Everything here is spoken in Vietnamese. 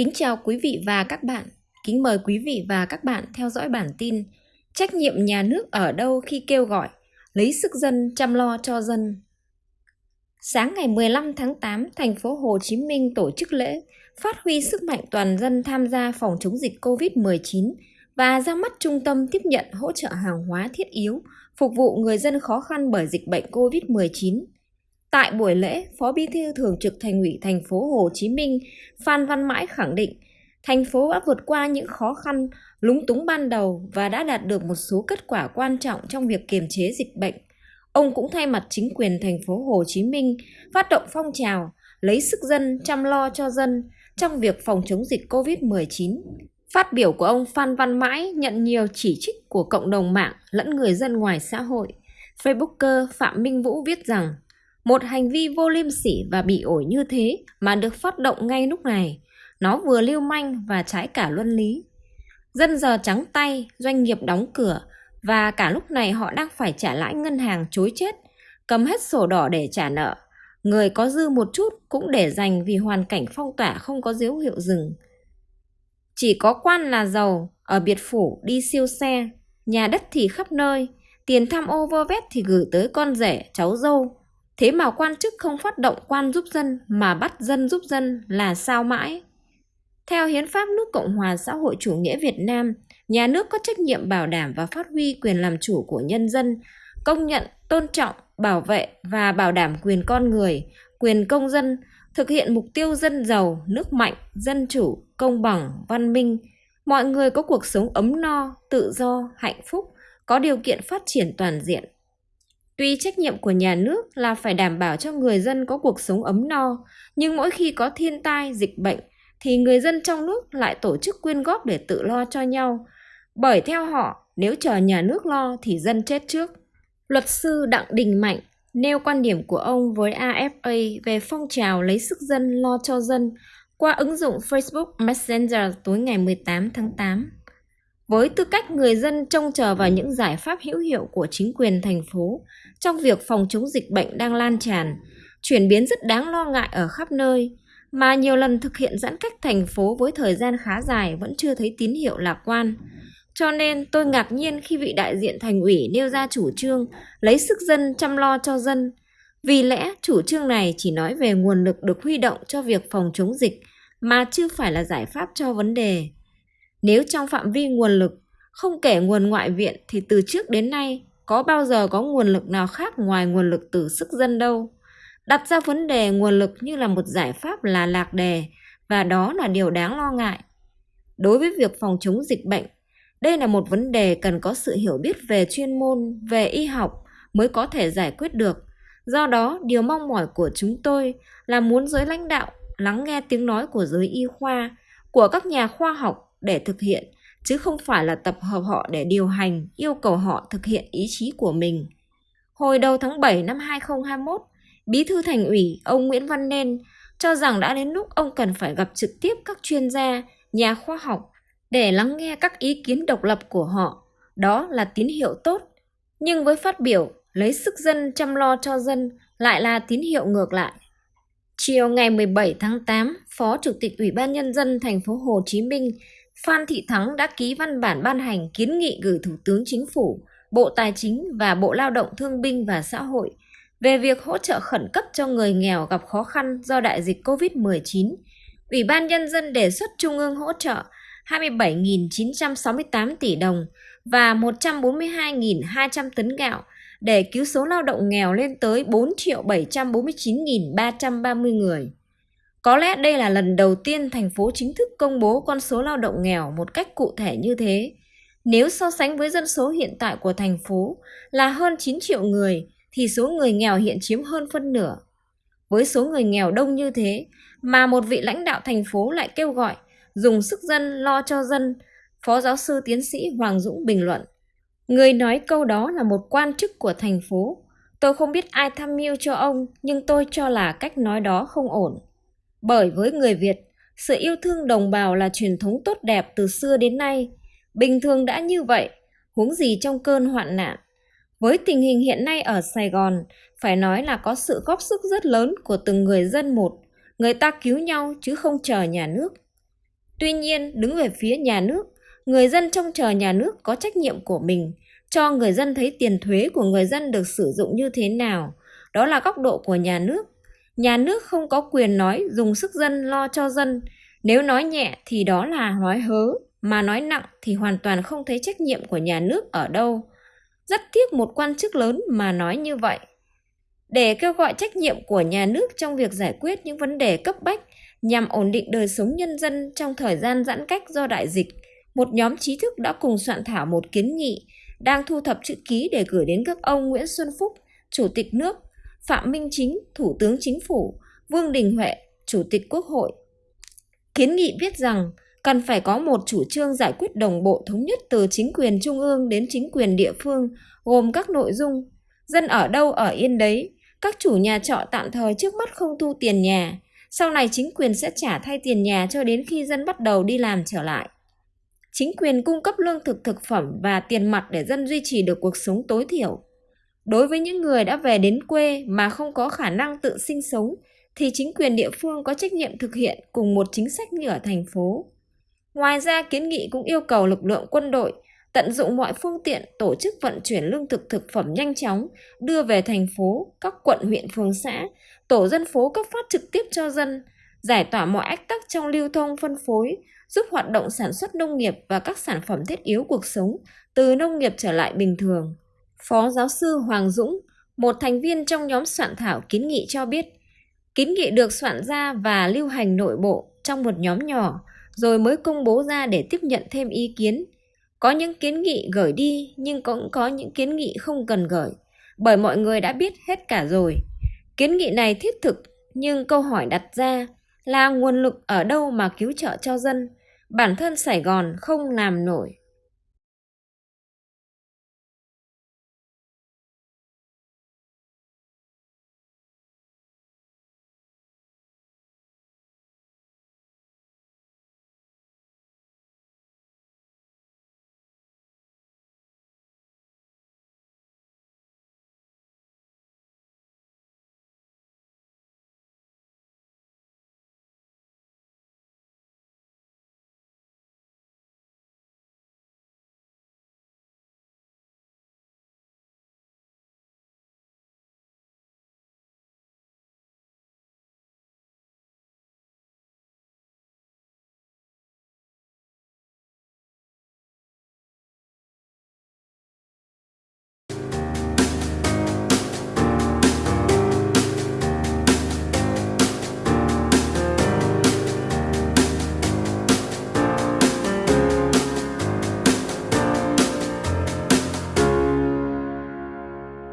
Kính chào quý vị và các bạn. Kính mời quý vị và các bạn theo dõi bản tin Trách nhiệm nhà nước ở đâu khi kêu gọi lấy sức dân chăm lo cho dân. Sáng ngày 15 tháng 8, thành phố Hồ Chí Minh tổ chức lễ phát huy sức mạnh toàn dân tham gia phòng chống dịch COVID-19 và ra mắt trung tâm tiếp nhận hỗ trợ hàng hóa thiết yếu phục vụ người dân khó khăn bởi dịch bệnh COVID-19. Tại buổi lễ, Phó Bí thư Thường trực Thành ủy thành phố Hồ Chí Minh Phan Văn Mãi khẳng định, thành phố đã vượt qua những khó khăn, lúng túng ban đầu và đã đạt được một số kết quả quan trọng trong việc kiềm chế dịch bệnh. Ông cũng thay mặt chính quyền thành phố Hồ Chí Minh phát động phong trào lấy sức dân chăm lo cho dân trong việc phòng chống dịch COVID-19. Phát biểu của ông Phan Văn Mãi nhận nhiều chỉ trích của cộng đồng mạng lẫn người dân ngoài xã hội. Facebooker Phạm Minh Vũ viết rằng một hành vi vô liêm sỉ và bị ổi như thế mà được phát động ngay lúc này, nó vừa lưu manh và trái cả luân lý. Dân giờ trắng tay, doanh nghiệp đóng cửa và cả lúc này họ đang phải trả lãi ngân hàng chối chết, cầm hết sổ đỏ để trả nợ. Người có dư một chút cũng để dành vì hoàn cảnh phong tỏa không có dấu hiệu dừng. Chỉ có quan là giàu, ở biệt phủ đi siêu xe, nhà đất thì khắp nơi, tiền tham ô vơ vét thì gửi tới con rể, cháu dâu, Thế mà quan chức không phát động quan giúp dân mà bắt dân giúp dân là sao mãi? Theo Hiến pháp nước Cộng hòa xã hội chủ nghĩa Việt Nam, nhà nước có trách nhiệm bảo đảm và phát huy quyền làm chủ của nhân dân, công nhận, tôn trọng, bảo vệ và bảo đảm quyền con người, quyền công dân, thực hiện mục tiêu dân giàu, nước mạnh, dân chủ, công bằng, văn minh. Mọi người có cuộc sống ấm no, tự do, hạnh phúc, có điều kiện phát triển toàn diện, Tuy trách nhiệm của nhà nước là phải đảm bảo cho người dân có cuộc sống ấm no, nhưng mỗi khi có thiên tai, dịch bệnh thì người dân trong nước lại tổ chức quyên góp để tự lo cho nhau. Bởi theo họ, nếu chờ nhà nước lo thì dân chết trước. Luật sư Đặng Đình Mạnh nêu quan điểm của ông với AFA về phong trào lấy sức dân lo cho dân qua ứng dụng Facebook Messenger tối ngày 18 tháng 8. Với tư cách người dân trông chờ vào những giải pháp hữu hiệu của chính quyền thành phố trong việc phòng chống dịch bệnh đang lan tràn, chuyển biến rất đáng lo ngại ở khắp nơi, mà nhiều lần thực hiện giãn cách thành phố với thời gian khá dài vẫn chưa thấy tín hiệu lạc quan. Cho nên tôi ngạc nhiên khi vị đại diện thành ủy nêu ra chủ trương lấy sức dân chăm lo cho dân. Vì lẽ chủ trương này chỉ nói về nguồn lực được huy động cho việc phòng chống dịch mà chưa phải là giải pháp cho vấn đề. Nếu trong phạm vi nguồn lực, không kể nguồn ngoại viện thì từ trước đến nay có bao giờ có nguồn lực nào khác ngoài nguồn lực từ sức dân đâu. Đặt ra vấn đề nguồn lực như là một giải pháp là lạc đề và đó là điều đáng lo ngại. Đối với việc phòng chống dịch bệnh, đây là một vấn đề cần có sự hiểu biết về chuyên môn, về y học mới có thể giải quyết được. Do đó, điều mong mỏi của chúng tôi là muốn giới lãnh đạo lắng nghe tiếng nói của giới y khoa, của các nhà khoa học để thực hiện, chứ không phải là tập hợp họ để điều hành, yêu cầu họ thực hiện ý chí của mình. Hồi đầu tháng 7 năm 2021, Bí thư Thành ủy ông Nguyễn Văn Nên cho rằng đã đến lúc ông cần phải gặp trực tiếp các chuyên gia, nhà khoa học để lắng nghe các ý kiến độc lập của họ. Đó là tín hiệu tốt. Nhưng với phát biểu lấy sức dân chăm lo cho dân lại là tín hiệu ngược lại. Chiều ngày 17 tháng 8, Phó Chủ tịch Ủy ban Nhân dân thành phố Hồ Chí Minh Phan Thị Thắng đã ký văn bản ban hành kiến nghị gửi Thủ tướng Chính phủ, Bộ Tài chính và Bộ Lao động Thương binh và Xã hội về việc hỗ trợ khẩn cấp cho người nghèo gặp khó khăn do đại dịch COVID-19. Ủy ban Nhân dân đề xuất Trung ương hỗ trợ 27.968 tỷ đồng và 142.200 tấn gạo để cứu số lao động nghèo lên tới 4 749.330 người. Có lẽ đây là lần đầu tiên thành phố chính thức công bố con số lao động nghèo một cách cụ thể như thế. Nếu so sánh với dân số hiện tại của thành phố là hơn 9 triệu người, thì số người nghèo hiện chiếm hơn phân nửa. Với số người nghèo đông như thế, mà một vị lãnh đạo thành phố lại kêu gọi dùng sức dân lo cho dân, Phó giáo sư tiến sĩ Hoàng Dũng bình luận. Người nói câu đó là một quan chức của thành phố. Tôi không biết ai tham mưu cho ông, nhưng tôi cho là cách nói đó không ổn. Bởi với người Việt, sự yêu thương đồng bào là truyền thống tốt đẹp từ xưa đến nay. Bình thường đã như vậy, huống gì trong cơn hoạn nạn. Với tình hình hiện nay ở Sài Gòn, phải nói là có sự góp sức rất lớn của từng người dân một. Người ta cứu nhau chứ không chờ nhà nước. Tuy nhiên, đứng về phía nhà nước, người dân trông chờ nhà nước có trách nhiệm của mình, cho người dân thấy tiền thuế của người dân được sử dụng như thế nào. Đó là góc độ của nhà nước. Nhà nước không có quyền nói dùng sức dân lo cho dân. Nếu nói nhẹ thì đó là nói hớ, mà nói nặng thì hoàn toàn không thấy trách nhiệm của nhà nước ở đâu. Rất tiếc một quan chức lớn mà nói như vậy. Để kêu gọi trách nhiệm của nhà nước trong việc giải quyết những vấn đề cấp bách nhằm ổn định đời sống nhân dân trong thời gian giãn cách do đại dịch, một nhóm trí thức đã cùng soạn thảo một kiến nghị đang thu thập chữ ký để gửi đến các ông Nguyễn Xuân Phúc, Chủ tịch nước, Phạm Minh Chính, Thủ tướng Chính phủ, Vương Đình Huệ, Chủ tịch Quốc hội. Kiến nghị viết rằng cần phải có một chủ trương giải quyết đồng bộ thống nhất từ chính quyền trung ương đến chính quyền địa phương, gồm các nội dung dân ở đâu ở yên đấy, các chủ nhà trọ tạm thời trước mắt không thu tiền nhà, sau này chính quyền sẽ trả thay tiền nhà cho đến khi dân bắt đầu đi làm trở lại. Chính quyền cung cấp lương thực thực phẩm và tiền mặt để dân duy trì được cuộc sống tối thiểu. Đối với những người đã về đến quê mà không có khả năng tự sinh sống thì chính quyền địa phương có trách nhiệm thực hiện cùng một chính sách như ở thành phố. Ngoài ra kiến nghị cũng yêu cầu lực lượng quân đội tận dụng mọi phương tiện tổ chức vận chuyển lương thực thực phẩm nhanh chóng đưa về thành phố, các quận huyện phường xã, tổ dân phố cấp phát trực tiếp cho dân, giải tỏa mọi ách tắc trong lưu thông phân phối, giúp hoạt động sản xuất nông nghiệp và các sản phẩm thiết yếu cuộc sống từ nông nghiệp trở lại bình thường. Phó giáo sư Hoàng Dũng, một thành viên trong nhóm soạn thảo kiến nghị cho biết, kiến nghị được soạn ra và lưu hành nội bộ trong một nhóm nhỏ rồi mới công bố ra để tiếp nhận thêm ý kiến. Có những kiến nghị gửi đi nhưng cũng có những kiến nghị không cần gửi, bởi mọi người đã biết hết cả rồi. Kiến nghị này thiết thực, nhưng câu hỏi đặt ra là nguồn lực ở đâu mà cứu trợ cho dân? Bản thân Sài Gòn không làm nổi.